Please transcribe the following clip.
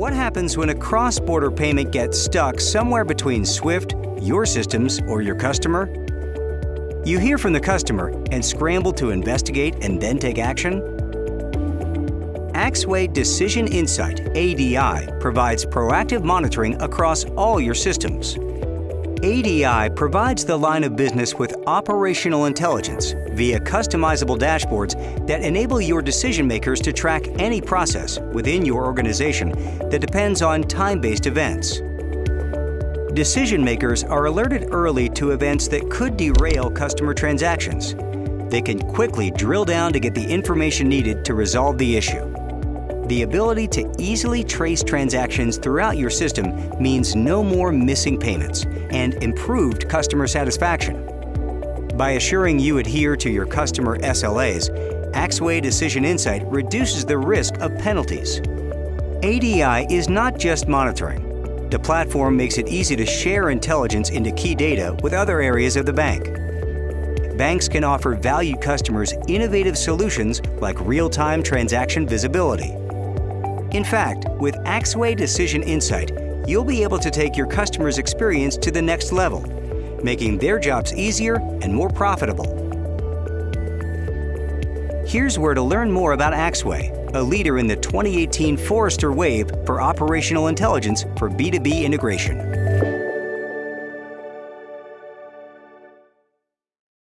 What happens when a cross-border payment gets stuck somewhere between SWIFT, your systems, or your customer? You hear from the customer and scramble to investigate and then take action? Axway Decision Insight ADI provides proactive monitoring across all your systems. ADI provides the line of business with operational intelligence via customizable dashboards that enable your decision makers to track any process within your organization that depends on time-based events. Decision makers are alerted early to events that could derail customer transactions. They can quickly drill down to get the information needed to resolve the issue. The ability to easily trace transactions throughout your system means no more missing payments and improved customer satisfaction. By assuring you adhere to your customer SLAs, Axway Decision Insight reduces the risk of penalties. ADI is not just monitoring. The platform makes it easy to share intelligence into key data with other areas of the bank. Banks can offer valued customers innovative solutions like real-time transaction visibility in fact, with Axway Decision Insight, you'll be able to take your customer's experience to the next level, making their jobs easier and more profitable. Here's where to learn more about Axway, a leader in the 2018 Forrester Wave for Operational Intelligence for B2B integration.